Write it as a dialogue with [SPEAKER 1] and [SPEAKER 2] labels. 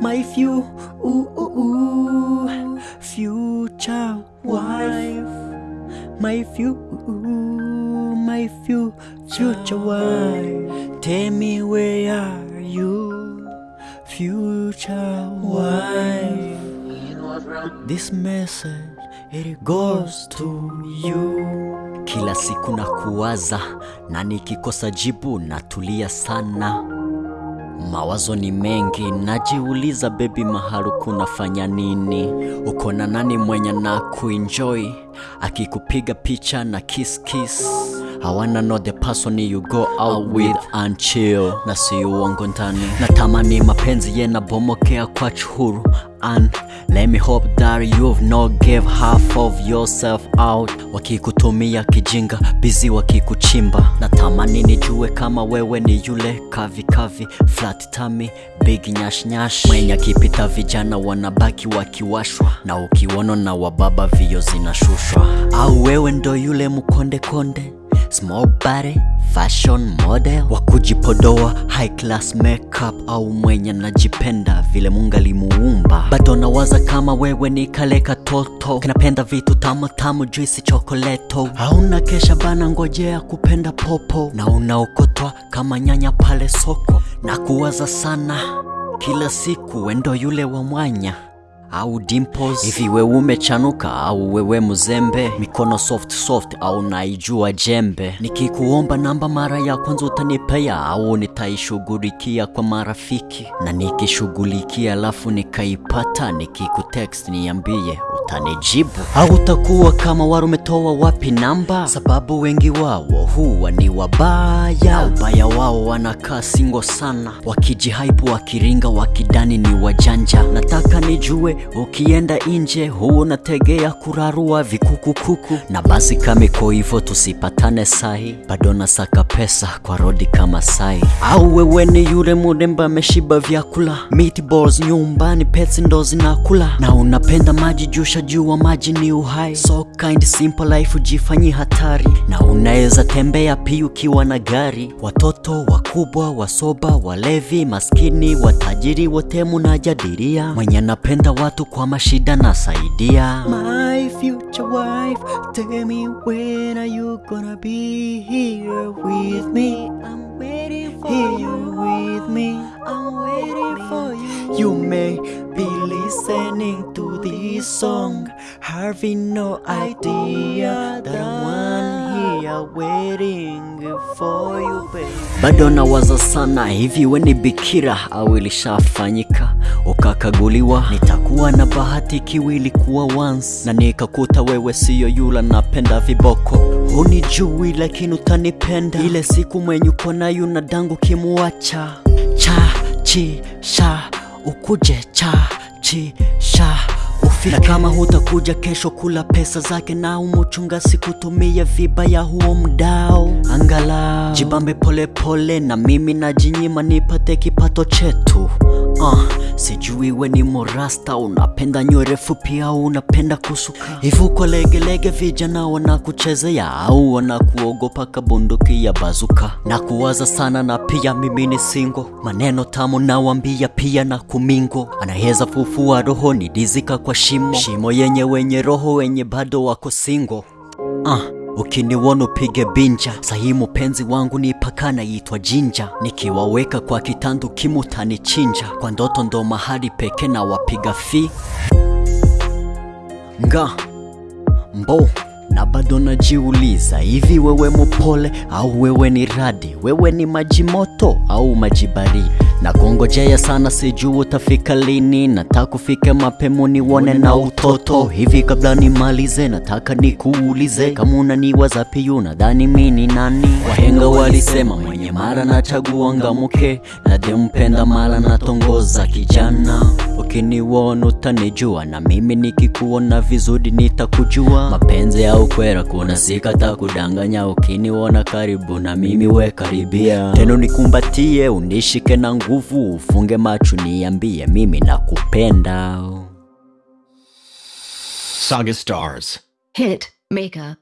[SPEAKER 1] My few, ooh, ooh, ooh, future wife. My few, ooh, my few, future wife. Tell me where are you, future wife? This message it goes to you. Kila siku na kuwaza na nikikosa jibu natulia sana. Mawazo ni mengi, najiuliza bebi, mahalu kunafanya nini? Uko na nani mwenye na kuenjoy akikupiga picha na kiss kiss? I wanna know the person you go out with and chill, na si uongo ndani. Natamani mapenzi yenabomokea kwa chuhuru and let me hope that you've not gave half of yourself out. Wakikutumia kijinga bizi wakikuchimba, natamani nijue kama wewe ni yule kavikavi kavi. Flat tummy big nyashnyash nyash. Mwenye akipita vijana wanabaki wakiwashwa, na ukiwono na wababa vio zinashushwa, au wewe ndo yule mkonde konde small body fashion model. Wa kujipodoa high class makeup au mwenye najipenda vile Mungu alimuumba. Bado nawaza kama wewe ni kale katoto kinapenda vitu tamu juisi chokoleto, hauna kesha bana, ngojea kupenda popo, na unaokotwa kama nyanya pale soko, na kuwaza sana kila siku, wendo yule wa mwanya au dimples hivi, wewe umechanuka au wewe mzembe, mikono soft soft au naijua jembe? Nikikuomba namba mara ya kwanza utanipea au nitaishughulikia kwa marafiki? Na nikishughulikia alafu nikaipata, nikikutext niambie utanijibu au utakuwa kama waro umetoa wapi namba? Sababu wengi wao huwa ni wabaya, ubaya wao wanakaa singo sana, wakijihaipu, wakiringa, wakidani ni wajanja. Nataka nijue ukienda nje huu unategea kurarua vikukukuku, na basi kama iko hivyo tusipatane sahi, bado nasaka pesa kwa rodi kama sai. Au wewe ni yule muremba ameshiba vyakula, meatballs nyumbani, pets ndo zinakula, na unapenda maji jusha juu wa maji ni uhai, so kind simple life ujifanyi hatari, na unaweza tembea pia ukiwa na gari. Watoto wakubwa, wasoba, walevi, maskini, watajiri, wote munajadiria mwenye napenda watu kwa mashida nasaidia. My future wife, tell me when are you gonna be here with me? I'm waiting for you with me. I'm waiting for you. You may be listening to this song, having no idea that I'm one waiting for you, baby. Bado nawaza sana hivi, weni bikira au ilishafanyika? Ukakaguliwa? Nitakuwa na bahati kiwili kuwa once. Na nikakuta wewe siyo yula napenda viboko, hunijui lakini utanipenda. Ile siku mwenye uko na dangu kimuacha. Cha chi sha ukuje. Cha chi sha ufike. Na kama hutakuja kesho kula pesa zake na umuchunga viba vibaya huo mdao, angalau jibambe polepole pole, na mimi najinyima nipate kipato chetu. Uh, sijui we ni morasta, unapenda nywele fupi au unapenda kusuka hivi? Kwa legelege, vijana wanakuchezea au wanakuogopa kabunduki ya bazuka? Na kuwaza sana, na pia mimi ni singo, maneno tamu nawambia pia na kumingo, anaweza fufua roho ni dizika kwa shimo shimo yenye wenye roho wenye bado wako singo. Uh, ukiniwona upige binja sahi, mpenzi wangu ni pakana yitwa Jinja, nikiwaweka kwa kitandu kimutanichinja, kwa ndoto ndo mahali peke na wapiga fi nga mbo na bado najiuliza hivi, wewe mupole au wewe ni radi? Wewe ni maji moto au maji baridi? Na kungojea sana, sijui utafika lini. Nataka kufika mapema nione na utoto hivi. Kabla nimalize, nataka nikuulize kama unaniwaza pia, unadhani mimi ni nani? Wahenga walisema mwenye mara na nachagua ngamuke, nadempenda mara natongoza kijana. Ukiniwona utanijua, na mimi nikikuona vizuri nitakujua. Mapenzi au kwera, kuna sikata kudanganya. Ukiniwona karibu na mimi we karibia, tena nikumbatie, unishike na nguvu, ufunge macho niambie mimi nakupenda.
[SPEAKER 2] Saga Stars.
[SPEAKER 3] Hit Maker.